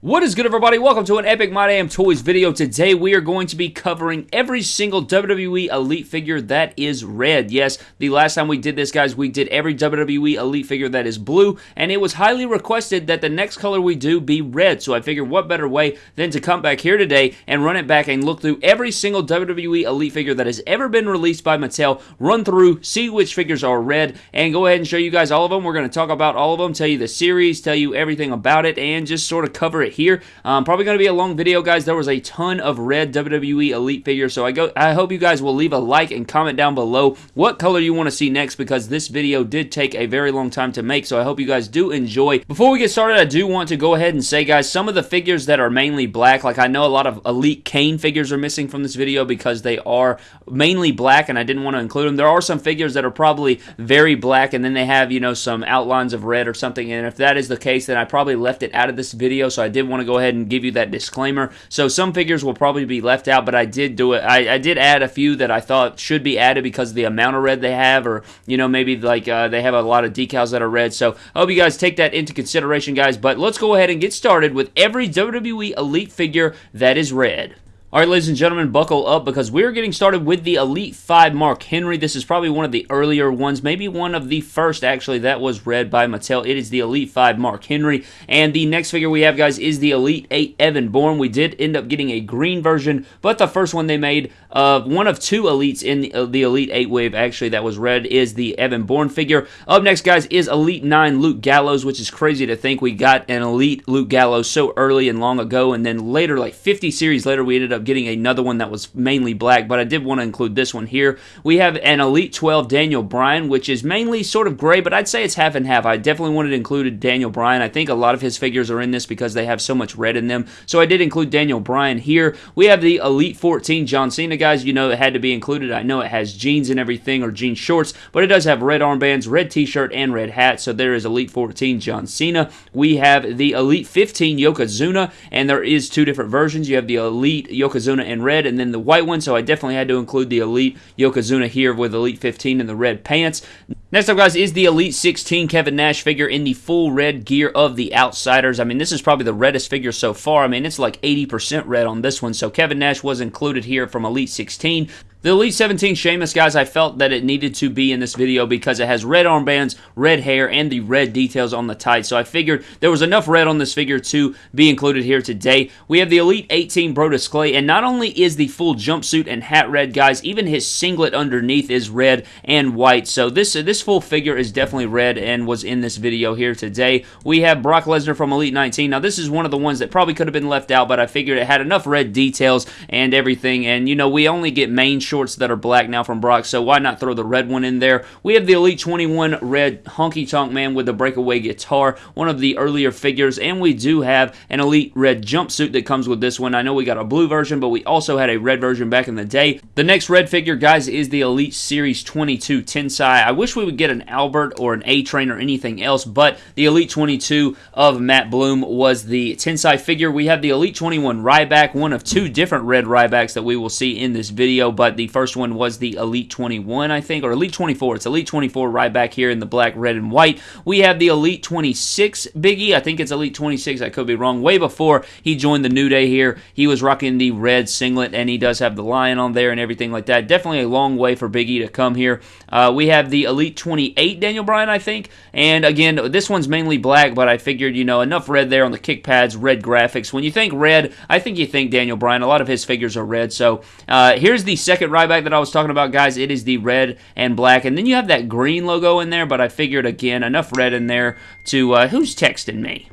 What is good everybody? Welcome to an Epic My Damn Toys video. Today we are going to be covering every single WWE Elite figure that is red. Yes, the last time we did this guys, we did every WWE Elite figure that is blue and it was highly requested that the next color we do be red. So I figured what better way than to come back here today and run it back and look through every single WWE Elite figure that has ever been released by Mattel, run through, see which figures are red and go ahead and show you guys all of them. We're going to talk about all of them, tell you the series, tell you everything about it and just sort of cover it it here. Um, probably going to be a long video, guys. There was a ton of red WWE Elite figures, so I go. I hope you guys will leave a like and comment down below what color you want to see next because this video did take a very long time to make, so I hope you guys do enjoy. Before we get started, I do want to go ahead and say, guys, some of the figures that are mainly black, like I know a lot of Elite Kane figures are missing from this video because they are mainly black, and I didn't want to include them. There are some figures that are probably very black, and then they have, you know, some outlines of red or something, and if that is the case, then I probably left it out of this video, so I did did want to go ahead and give you that disclaimer. So some figures will probably be left out, but I did do it. I, I did add a few that I thought should be added because of the amount of red they have, or you know maybe like uh, they have a lot of decals that are red. So I hope you guys take that into consideration, guys. But let's go ahead and get started with every WWE Elite figure that is red. All right, ladies and gentlemen, buckle up because we're getting started with the Elite 5 Mark Henry. This is probably one of the earlier ones, maybe one of the first, actually, that was red by Mattel. It is the Elite 5 Mark Henry. And the next figure we have, guys, is the Elite 8 Evan Bourne. We did end up getting a green version, but the first one they made, uh, one of two Elites in the, uh, the Elite 8 wave, actually, that was red, is the Evan Bourne figure. Up next, guys, is Elite 9 Luke Gallows, which is crazy to think we got an Elite Luke Gallows so early and long ago, and then later, like 50 series later, we ended up up getting another one that was mainly black, but I did want to include this one here. We have an Elite 12 Daniel Bryan, which is mainly sort of gray, but I'd say it's half and half. I definitely wanted to include Daniel Bryan. I think a lot of his figures are in this because they have so much red in them, so I did include Daniel Bryan here. We have the Elite 14 John Cena, guys. You know it had to be included. I know it has jeans and everything, or jean shorts, but it does have red armbands, red t-shirt, and red hat, so there is Elite 14 John Cena. We have the Elite 15 Yokozuna, and there is two different versions. You have the Elite Yokozuna in red and then the white one, so I definitely had to include the Elite Yokozuna here with Elite 15 and the red pants. Next up, guys, is the Elite 16 Kevin Nash figure in the full red gear of the Outsiders. I mean, this is probably the reddest figure so far. I mean, it's like 80% red on this one, so Kevin Nash was included here from Elite 16. The Elite 17 Sheamus, guys, I felt that it needed to be in this video because it has red armbands, red hair, and the red details on the tights. So I figured there was enough red on this figure to be included here today. We have the Elite 18 Brodus Clay, and not only is the full jumpsuit and hat red, guys, even his singlet underneath is red and white. So this, this full figure is definitely red and was in this video here today. We have Brock Lesnar from Elite 19. Now, this is one of the ones that probably could have been left out, but I figured it had enough red details and everything. And, you know, we only get main shorts that are black now from Brock, so why not throw the red one in there? We have the Elite 21 red honky tonk man with the breakaway guitar, one of the earlier figures, and we do have an Elite red jumpsuit that comes with this one. I know we got a blue version, but we also had a red version back in the day. The next red figure, guys, is the Elite Series 22 Tensai. I wish we would get an Albert or an A-Train or anything else, but the Elite 22 of Matt Bloom was the Tensai figure. We have the Elite 21 Ryback, one of two different red Rybacks that we will see in this video, but the first one was the Elite 21, I think, or Elite 24. It's Elite 24 Ryback here in the black, red, and white. We have the Elite 26 Biggie. I think it's Elite 26. I could be wrong. Way before he joined the New Day here, he was rocking the red singlet, and he does have the lion on there and everything like that. Definitely a long way for Biggie to come here. Uh, we have the Elite 28 Daniel Bryan, I think. And again, this one's mainly black, but I figured, you know, enough red there on the kick pads, red graphics. When you think red, I think you think Daniel Bryan. A lot of his figures are red. So uh, here's the second Ryback that I was talking about, guys. It is the red and black. And then you have that green logo in there, but I figured, again, enough red in there to... Uh, who's texting me?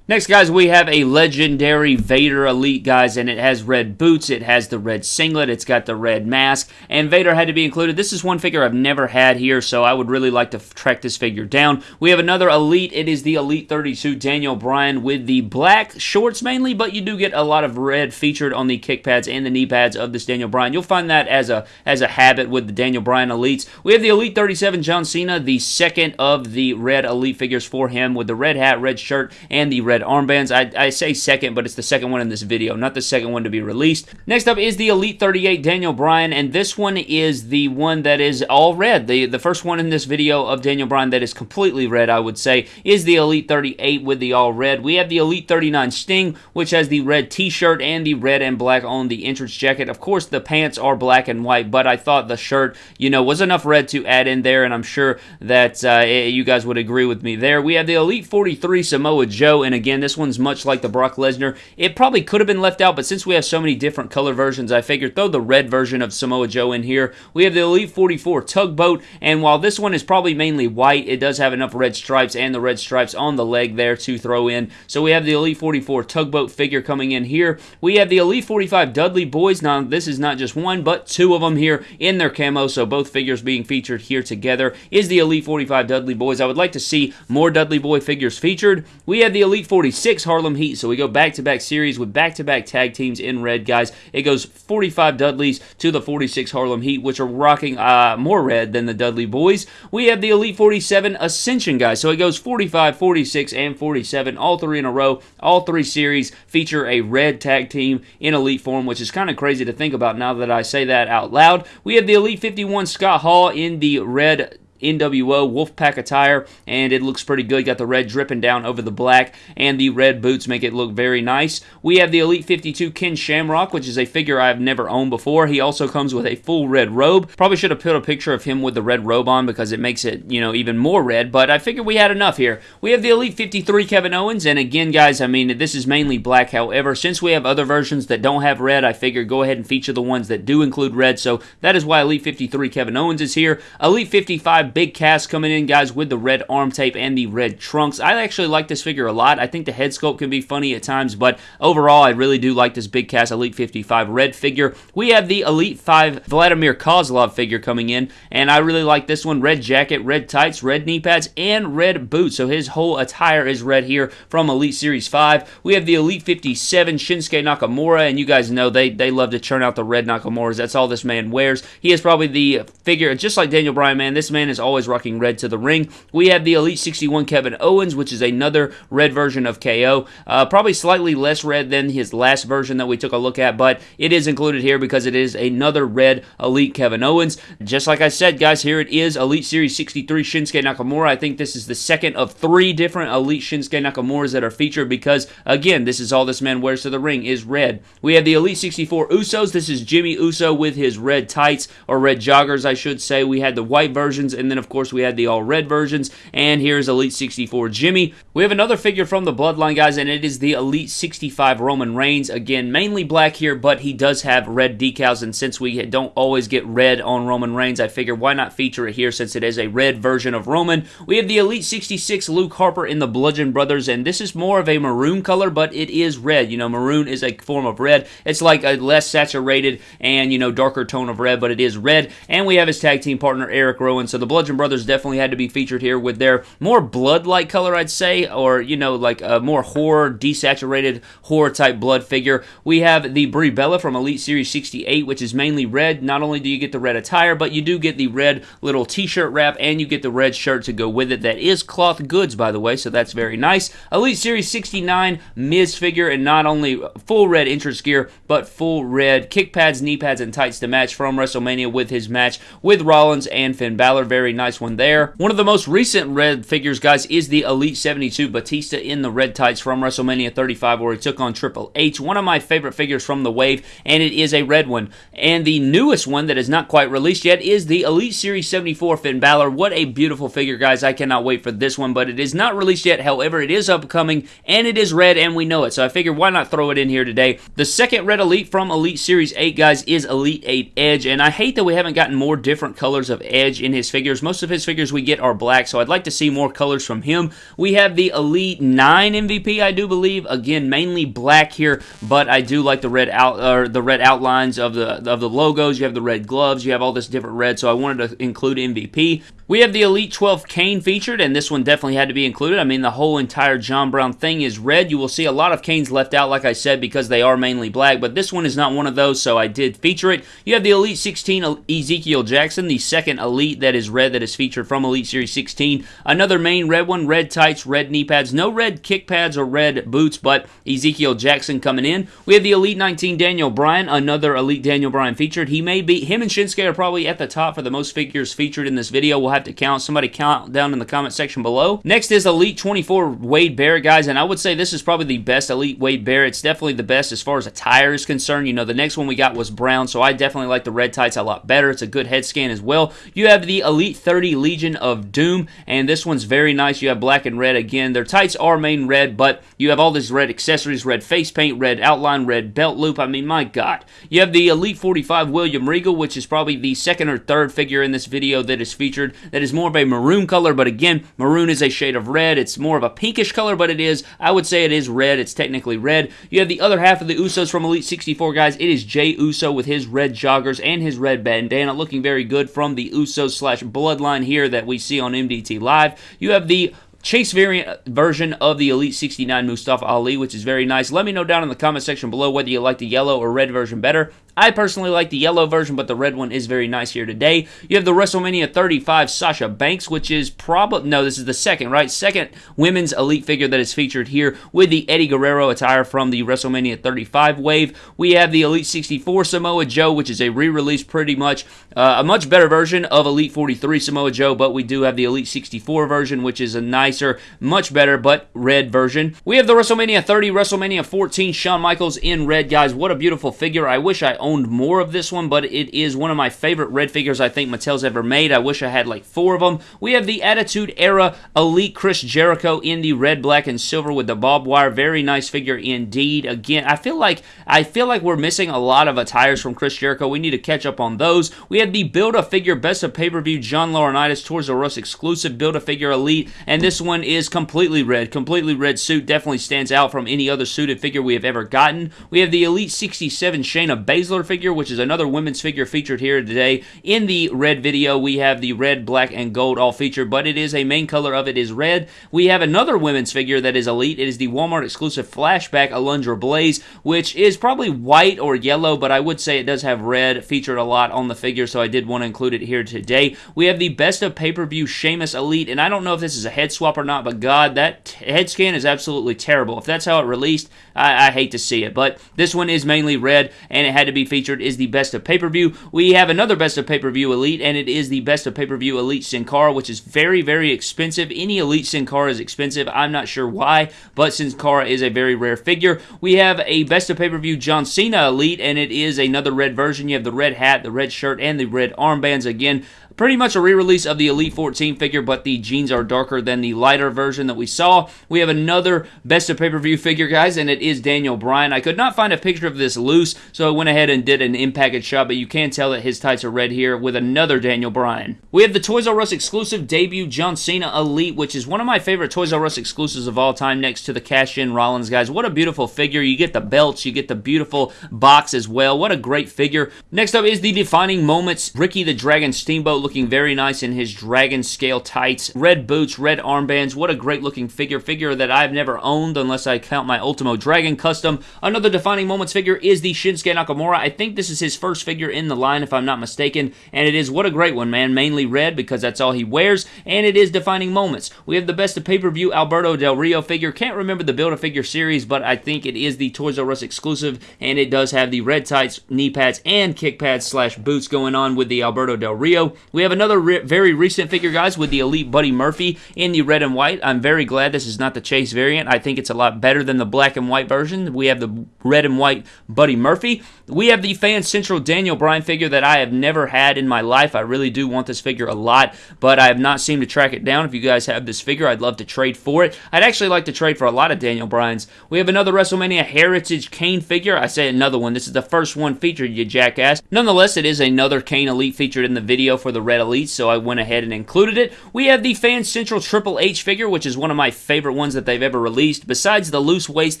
Next, guys, we have a legendary Vader Elite, guys, and it has red boots, it has the red singlet, it's got the red mask, and Vader had to be included. This is one figure I've never had here, so I would really like to track this figure down. We have another Elite. It is the Elite 32 Daniel Bryan with the black shorts mainly, but you do get a lot of red featured on the kick pads and the knee pads of this Daniel Bryan. You'll find that as a as a habit with the Daniel Bryan Elites. We have the Elite 37 John Cena, the second of the red Elite figures for him with the red hat, red shirt, and the red armbands. I, I say second, but it's the second one in this video, not the second one to be released. Next up is the Elite 38 Daniel Bryan, and this one is the one that is all red. The, the first one in this video of Daniel Bryan that is completely red, I would say, is the Elite 38 with the all red. We have the Elite 39 Sting, which has the red t-shirt and the red and black on the entrance jacket. Of course, the pants are black and white, but I thought the shirt, you know, was enough red to add in there, and I'm sure that uh, you guys would agree with me there. We have the Elite 43 Samoa Joe, and again, this one's much like the Brock Lesnar. It probably could have been left out, but since we have so many different color versions, I figured throw the red version of Samoa Joe in here. We have the Elite 44 Tugboat, and while this one is probably mainly white, it does have enough red stripes and the red stripes on the leg there to throw in. So we have the Elite 44 Tugboat figure coming in here. We have the Elite 45 Dudley Boys. Now, this is not just one, but two of them here in their camo, so both figures being featured here together is the Elite 45 Dudley Boys. I would like to see more Dudley Boy figures featured. We have the Elite 46 Harlem Heat, so we go back-to-back series with back-to-back -back tag teams in red, guys. It goes 45 Dudleys to the 46 Harlem Heat, which are rocking uh, more red than the Dudley Boys. We have the Elite 47 Ascension, guys, so it goes 45, 46, and 47, all three in a row. All three series feature a red tag team in Elite form, which is kind of crazy to think about now that I say that out loud. We have the Elite 51 Scott Hall in the red NWO Wolfpack attire, and it looks pretty good. Got the red dripping down over the black, and the red boots make it look very nice. We have the Elite 52 Ken Shamrock, which is a figure I've never owned before. He also comes with a full red robe. Probably should have put a picture of him with the red robe on because it makes it, you know, even more red, but I figured we had enough here. We have the Elite 53 Kevin Owens, and again, guys, I mean, this is mainly black. However, since we have other versions that don't have red, I figured go ahead and feature the ones that do include red, so that is why Elite 53 Kevin Owens is here. Elite 55 Big Cass coming in, guys, with the red arm tape and the red trunks. I actually like this figure a lot. I think the head sculpt can be funny at times, but overall, I really do like this Big Cass Elite 55 red figure. We have the Elite 5 Vladimir Kozlov figure coming in, and I really like this one. Red jacket, red tights, red knee pads, and red boots. So his whole attire is red here from Elite Series 5. We have the Elite 57 Shinsuke Nakamura, and you guys know they, they love to churn out the red Nakamuras. That's all this man wears. He is probably the figure, just like Daniel Bryan, man, this man is always rocking red to the ring. We have the Elite 61 Kevin Owens, which is another red version of KO. Uh, probably slightly less red than his last version that we took a look at, but it is included here because it is another red Elite Kevin Owens. Just like I said, guys, here it is Elite Series 63 Shinsuke Nakamura. I think this is the second of three different Elite Shinsuke Nakamuras that are featured because, again, this is all this man wears to the ring is red. We have the Elite 64 Usos. This is Jimmy Uso with his red tights, or red joggers, I should say. We had the white versions, and then, of course, we had the all red versions. And here's Elite 64 Jimmy. We have another figure from the Bloodline, guys, and it is the Elite 65 Roman Reigns. Again, mainly black here, but he does have red decals. And since we don't always get red on Roman Reigns, I figured why not feature it here since it is a red version of Roman. We have the Elite 66 Luke Harper in the Bludgeon Brothers, and this is more of a maroon color, but it is red. You know, maroon is a form of red. It's like a less saturated and, you know, darker tone of red, but it is red. And we have his tag team partner, Eric Rowan. So the Bludgeon Brothers definitely had to be featured here with their more blood-like color, I'd say, or, you know, like a more horror, desaturated horror-type blood figure. We have the Brie Bella from Elite Series 68, which is mainly red. Not only do you get the red attire, but you do get the red little t-shirt wrap, and you get the red shirt to go with it. That is cloth goods, by the way, so that's very nice. Elite Series 69 Miz figure, and not only full red entrance gear, but full red kick pads, knee pads, and tights to match from WrestleMania with his match with Rollins and Finn Balor. Very nice one there. One of the most recent red figures, guys, is the Elite 72 Batista in the red tights from WrestleMania 35, where he took on Triple H. One of my favorite figures from the wave, and it is a red one. And the newest one that is not quite released yet is the Elite Series 74 Finn Balor. What a beautiful figure, guys. I cannot wait for this one, but it is not released yet. However, it is upcoming, and it is red, and we know it. So I figured why not throw it in here today. The second red Elite from Elite Series 8, guys, is Elite 8 Edge, and I hate that we haven't gotten more different colors of Edge in his figures. Most of his figures we get are black, so I'd like to see more colors from him. We have the Elite 9 MVP, I do believe. Again, mainly black here, but I do like the red out or the red outlines of the of the logos. You have the red gloves. You have all this different red, so I wanted to include MVP. We have the Elite 12 Kane featured, and this one definitely had to be included. I mean, the whole entire John Brown thing is red. You will see a lot of Kanes left out, like I said, because they are mainly black, but this one is not one of those, so I did feature it. You have the Elite 16 Ezekiel Jackson, the second Elite that is red red that is featured from Elite Series 16. Another main red one, red tights, red knee pads. No red kick pads or red boots, but Ezekiel Jackson coming in. We have the Elite 19 Daniel Bryan, another Elite Daniel Bryan featured. He may be, him and Shinsuke are probably at the top for the most figures featured in this video. We'll have to count. Somebody count down in the comment section below. Next is Elite 24 Wade Barrett, guys, and I would say this is probably the best Elite Wade Barrett. It's definitely the best as far as attire is concerned. You know, the next one we got was brown, so I definitely like the red tights a lot better. It's a good head scan as well. You have the Elite 30 Legion of Doom, and this one's very nice. You have black and red again. Their tights are main red, but you have all these red accessories, red face paint, red outline, red belt loop. I mean, my God. You have the Elite 45 William Regal, which is probably the second or third figure in this video that is featured that is more of a maroon color, but again, maroon is a shade of red. It's more of a pinkish color, but it is, I would say it is red. It's technically red. You have the other half of the Usos from Elite 64, guys. It is Jey Uso with his red joggers and his red bandana looking very good from the Usos slash bloodline here that we see on MDT Live. You have the Chase variant version of the Elite 69 Mustafa Ali, which is very nice. Let me know down in the comment section below whether you like the yellow or red version better. I personally like the yellow version, but the red one is very nice here today. You have the WrestleMania 35 Sasha Banks, which is probably, no, this is the second, right? Second women's elite figure that is featured here with the Eddie Guerrero attire from the WrestleMania 35 wave. We have the Elite 64 Samoa Joe, which is a re-release pretty much, uh, a much better version of Elite 43 Samoa Joe, but we do have the Elite 64 version, which is a nicer, much better, but red version. We have the WrestleMania 30, WrestleMania 14 Shawn Michaels in red, guys. What a beautiful figure. I wish I owned more of this one, but it is one of my favorite red figures I think Mattel's ever made. I wish I had like four of them. We have the Attitude Era Elite Chris Jericho in the red, black, and silver with the barbed wire. Very nice figure indeed. Again, I feel like I feel like we're missing a lot of attires from Chris Jericho. We need to catch up on those. We have the Build-A-Figure Best of Pay-Per-View John Laurinaitis Toys R Us exclusive Build-A-Figure Elite, and this one is completely red. Completely red suit. Definitely stands out from any other suited figure we have ever gotten. We have the Elite 67 Shayna Baszler figure, which is another women's figure featured here today. In the red video, we have the red, black, and gold all featured, but it is a main color of it is red. We have another women's figure that is elite. It is the Walmart exclusive flashback Alundra Blaze, which is probably white or yellow, but I would say it does have red featured a lot on the figure, so I did want to include it here today. We have the best of pay-per-view Sheamus Elite, and I don't know if this is a head swap or not, but God, that head scan is absolutely terrible. If that's how it released, I, I hate to see it, but this one is mainly red, and it had to be featured is the best of pay-per-view. We have another best of pay-per-view elite, and it is the best of pay-per-view elite Sin Cara, which is very, very expensive. Any elite Sin Cara is expensive. I'm not sure why, but Sin Cara is a very rare figure. We have a best of pay-per-view John Cena elite, and it is another red version. You have the red hat, the red shirt, and the red armbands. Again, Pretty much a re-release of the Elite 14 figure, but the jeans are darker than the lighter version that we saw. We have another Best of Pay-Per-View figure, guys, and it is Daniel Bryan. I could not find a picture of this loose, so I went ahead and did an in-package shot, but you can tell that his tights are red here with another Daniel Bryan. We have the Toys R Us exclusive debut John Cena Elite, which is one of my favorite Toys R Us exclusives of all time next to the Cash-In Rollins, guys. What a beautiful figure. You get the belts, you get the beautiful box as well. What a great figure. Next up is the defining moments. Ricky the Dragon Steamboat looking very nice in his dragon scale tights. Red boots, red armbands. What a great looking figure. Figure that I've never owned unless I count my Ultimo Dragon custom. Another defining moments figure is the Shinsuke Nakamura. I think this is his first figure in the line if I'm not mistaken. And it is what a great one, man. Mainly red because that's all he wears. And it is defining moments. We have the best of pay-per-view Alberto Del Rio figure. Can't remember the Build-A-Figure series, but I think it is the Toys R Us exclusive. And it does have the red tights, knee pads, and kick pads slash boots going on with the Alberto Del Rio. We have another re very recent figure, guys, with the Elite Buddy Murphy in the red and white. I'm very glad this is not the Chase variant. I think it's a lot better than the black and white version. We have the red and white Buddy Murphy. We have the Fan Central Daniel Bryan figure that I have never had in my life. I really do want this figure a lot, but I have not seemed to track it down. If you guys have this figure, I'd love to trade for it. I'd actually like to trade for a lot of Daniel Bryans. We have another WrestleMania Heritage Kane figure. I say another one. This is the first one featured, you jackass. Nonetheless, it is another Kane Elite featured in the video for the Red Elite, so I went ahead and included it. We have the Fan Central Triple H figure, which is one of my favorite ones that they've ever released. Besides the loose waist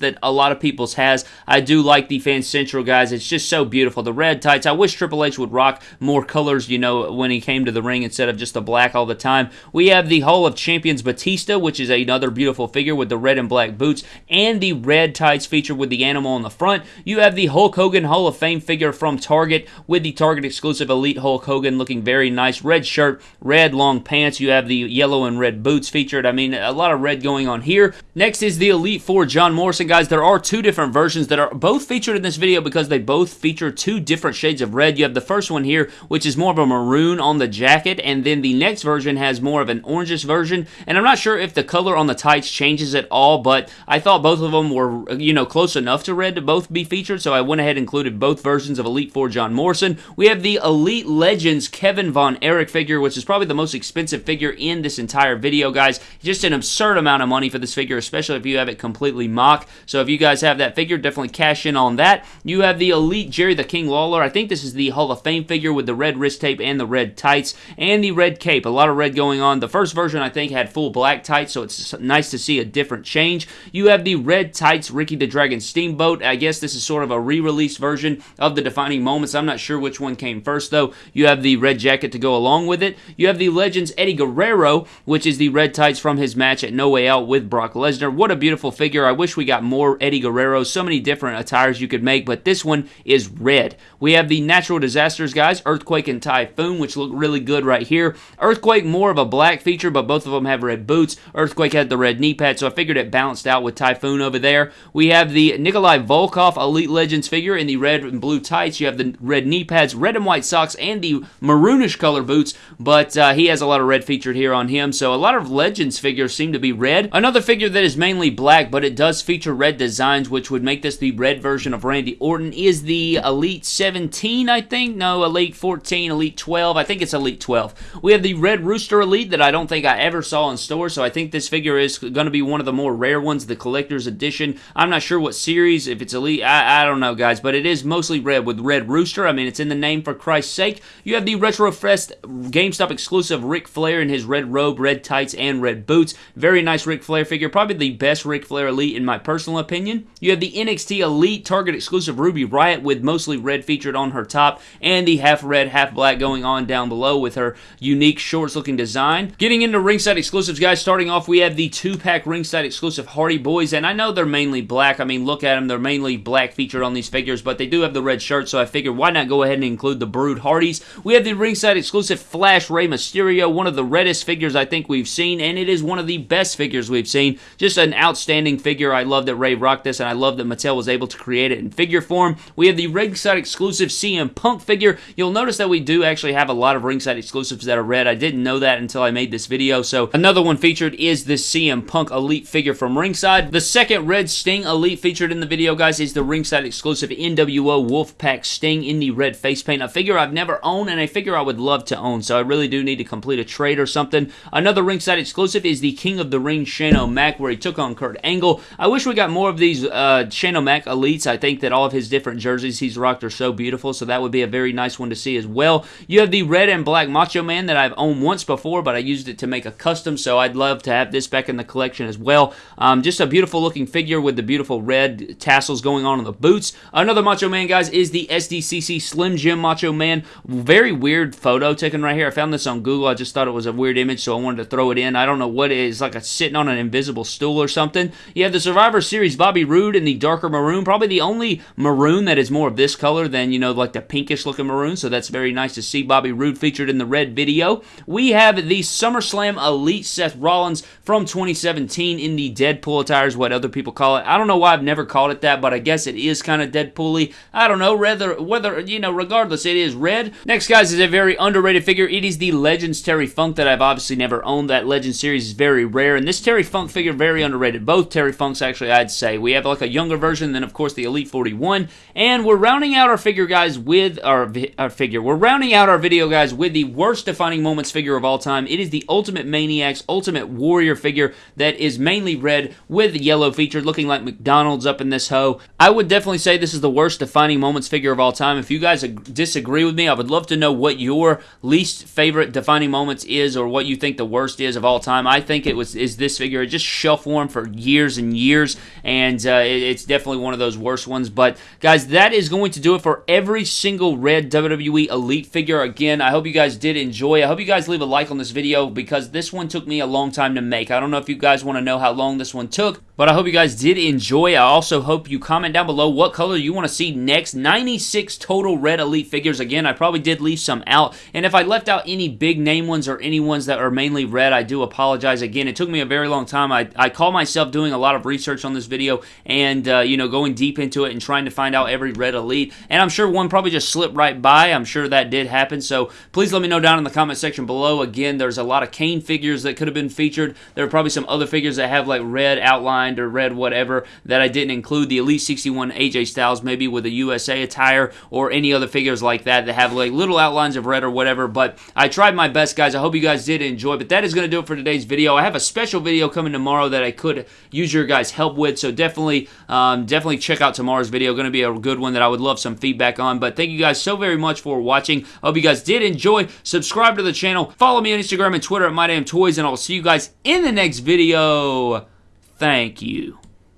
that a lot of people's has, I do like the Fan Central, guys. It's just so beautiful. The red tights. I wish Triple H would rock more colors, you know, when he came to the ring instead of just the black all the time. We have the Hall of Champions Batista, which is another beautiful figure with the red and black boots and the red tights featured with the animal on the front. You have the Hulk Hogan Hall of Fame figure from Target with the Target exclusive Elite Hulk Hogan looking very nice nice. Red shirt, red long pants. You have the yellow and red boots featured. I mean, a lot of red going on here. Next is the Elite Four John Morrison, guys. There are two different versions that are both featured in this video because they both feature two different shades of red. You have the first one here, which is more of a maroon on the jacket, and then the next version has more of an orangish version. And I'm not sure if the color on the tights changes at all, but I thought both of them were, you know, close enough to red to both be featured, so I went ahead and included both versions of Elite Four John Morrison. We have the Elite Legends Kevin Von Erich figure, which is probably the most expensive figure in this entire video, guys. Just an absurd amount of money for this figure, especially if you have it completely mock. So if you guys have that figure, definitely cash in on that. You have the Elite Jerry the King Lawler. I think this is the Hall of Fame figure with the red wrist tape and the red tights and the red cape. A lot of red going on. The first version, I think, had full black tights, so it's nice to see a different change. You have the red tights Ricky the Dragon Steamboat. I guess this is sort of a re-release version of the defining moments. I'm not sure which one came first, though. You have the red jacket to go along with it. You have the Legends Eddie Guerrero, which is the red tights from his match at No Way Out with Brock Lesnar. What a beautiful figure. I wish we got more Eddie Guerrero. So many different attires you could make, but this one is red. We have the natural disasters guys, Earthquake and Typhoon, which look really good right here. Earthquake, more of a black feature, but both of them have red boots. Earthquake had the red knee pad, so I figured it balanced out with Typhoon over there. We have the Nikolai Volkov Elite Legends figure in the red and blue tights. You have the red knee pads, red and white socks, and the maroonish color boots, but uh, he has a lot of red featured here on him, so a lot of Legends figures seem to be red. Another figure that is mainly black, but it does feature red designs, which would make this the red version of Randy Orton, is the Elite 17, I think? No, Elite 14, Elite 12. I think it's Elite 12. We have the Red Rooster Elite that I don't think I ever saw in store, so I think this figure is going to be one of the more rare ones, the collector's edition. I'm not sure what series, if it's Elite, I, I don't know, guys, but it is mostly red with Red Rooster. I mean, it's in the name for Christ's sake. You have the Retro Fest GameStop exclusive Ric Flair in his red robe, red tights, and red boots. Very nice Ric Flair figure. Probably the best Ric Flair Elite in my personal opinion. You have the NXT Elite Target exclusive Ruby Riot with mostly red featured on her top and the half red, half black going on down below with her unique shorts looking design. Getting into ringside exclusives, guys, starting off, we have the two pack ringside exclusive Hardy Boys, and I know they're mainly black. I mean, look at them, they're mainly black featured on these figures, but they do have the red shirt, so I figured why not go ahead and include the Brood Hardys. We have the ringside exclusive Flash Rey Mysterio, one of the reddest figures I think we've seen, and it is one of the best figures we've seen. Just an outstanding figure. I love that Rey rocked this, and I love that Mattel was able to create it in figure form. We have the ringside exclusive CM Punk figure. You'll notice that we do actually have a lot of ringside exclusives that are red. I didn't know that until I made this video. So another one featured is this CM Punk Elite figure from ringside. The second Red Sting Elite featured in the video, guys, is the ringside exclusive NWO Wolfpack Sting in the red face paint. A figure I've never owned and a figure I would love to own. So I really do need to complete a trade or something. Another ringside exclusive is the King of the Ring Shane O'Mac where he took on Kurt Angle. I wish we got more of these uh, Shane O'Mac Elites. I think that all of his different jerseys he's rocked are so beautiful. So that would be a very nice one to see as well. You have the red and black Macho Man that I've owned once before, but I used it to make a custom. So I'd love to have this back in the collection as well. Um, just a beautiful looking figure with the beautiful red tassels going on on the boots. Another Macho Man, guys, is the SDCC Slim Jim Macho Man. Very weird photo taken right here. I found this on Google. I just thought it was a weird image, so I wanted to throw it in. I don't know what it is, like a sitting on an invisible stool or something. You have the Survivor Series Bobby Roode in the darker maroon. Probably the only maroon that is more of this color than, you know, like the pinkish looking maroon. So that's very nice to see Bobby Roode featured in the red video. We have the SummerSlam Elite Seth Rollins from 2017 in the Deadpool attire is what other people call it. I don't know why I've never called it that, but I guess it is kind of Deadpool-y. I don't know, whether, whether, you know, regardless, it is red. Next, guys, is a very underrated figure. It is the Legends Terry Funk that I've obviously never owned. That Legend series is very rare, and this Terry Funk figure, very underrated. Both Terry Funks, actually, I'd say. We have like a younger version, then, of course, the Elite 41, and we're rounding out our figure, guys, with our, our figure. We're rounding out our video, guys, with the worst defining moments figure of all time. It is the Ultimate Maniacs Ultimate Warrior figure that is mainly red with yellow featured, looking like McDonald's up in this hoe. I would definitely say this is the worst defining moments figure of all time. If you guys disagree with me, I would love to know what your least favorite defining moments is or what you think the worst is of all time. I think it was is this figure. It just shelf warm for years and years, and uh, it, it's definitely one of those worst ones. But guys, that is going to do it for every single red WWE Elite figure. Again, I hope you guys did enjoy. I hope you guys leave a like on this video because this one took me a long time to make. I don't know if you guys want to know how long this one took, But I hope you guys did enjoy. I also hope you comment down below what color you want to see next. 96 total red elite figures. Again, I probably did leave some out. And if I left out any big name ones or any ones that are mainly red, I do apologize. Again, it took me a very long time. I, I call myself doing a lot of research on this video and, uh, you know, going deep into it and trying to find out every red elite. And I'm sure one probably just slipped right by. I'm sure that did happen. So please let me know down in the comment section below. Again, there's a lot of Kane figures that could have been featured. There are probably some other figures that have like red outline or red whatever that I didn't include. The Elite 61 AJ Styles maybe with a USA attire or any other figures like that that have like little outlines of red or whatever. But I tried my best, guys. I hope you guys did enjoy. But that is going to do it for today's video. I have a special video coming tomorrow that I could use your guys' help with. So definitely, um, definitely check out tomorrow's video. Going to be a good one that I would love some feedback on. But thank you guys so very much for watching. I hope you guys did enjoy. Subscribe to the channel. Follow me on Instagram and Twitter at MyDamnToys. And I'll see you guys in the next video. Thank you.